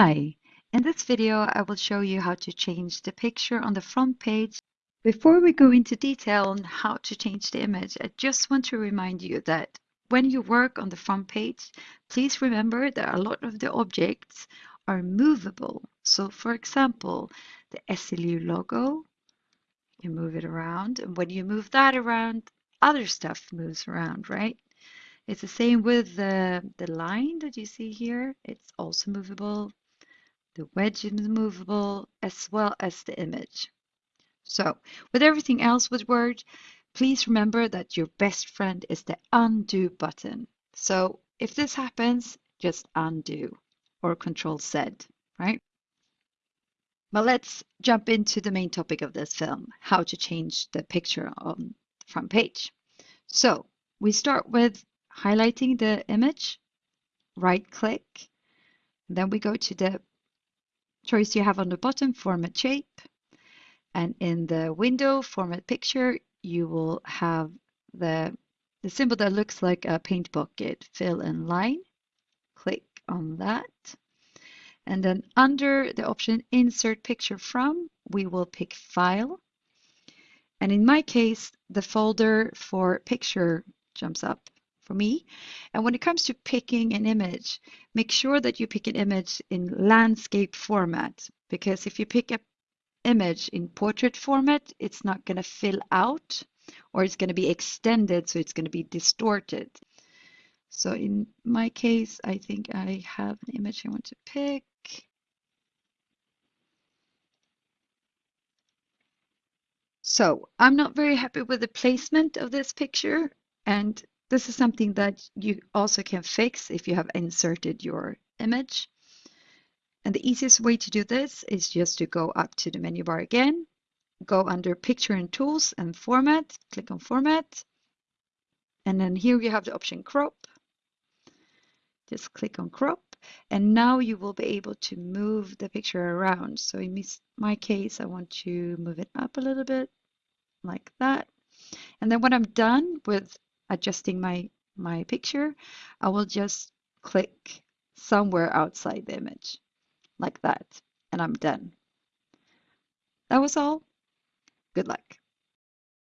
Hi, in this video I will show you how to change the picture on the front page. Before we go into detail on how to change the image, I just want to remind you that when you work on the front page, please remember that a lot of the objects are movable. So for example, the SLU logo, you move it around and when you move that around, other stuff moves around, right? It's the same with the, the line that you see here. It's also movable. The wedge is movable as well as the image. So with everything else with Word, please remember that your best friend is the undo button. So if this happens, just undo or control Z, right? But let's jump into the main topic of this film, how to change the picture on the front page. So we start with highlighting the image, right click, then we go to the choice you have on the bottom, format shape, and in the window, format picture, you will have the, the symbol that looks like a paint bucket, fill and line, click on that. And then under the option insert picture from, we will pick file. And in my case, the folder for picture jumps up for me. And when it comes to picking an image, make sure that you pick an image in landscape format, because if you pick an image in portrait format, it's not going to fill out or it's going to be extended, so it's going to be distorted. So in my case, I think I have an image I want to pick. So I'm not very happy with the placement of this picture and this is something that you also can fix if you have inserted your image. And the easiest way to do this is just to go up to the menu bar again, go under Picture and Tools and Format, click on Format. And then here you have the option Crop. Just click on Crop. And now you will be able to move the picture around. So in my case, I want to move it up a little bit like that. And then when I'm done with adjusting my, my picture, I will just click somewhere outside the image like that and I'm done. That was all. Good luck.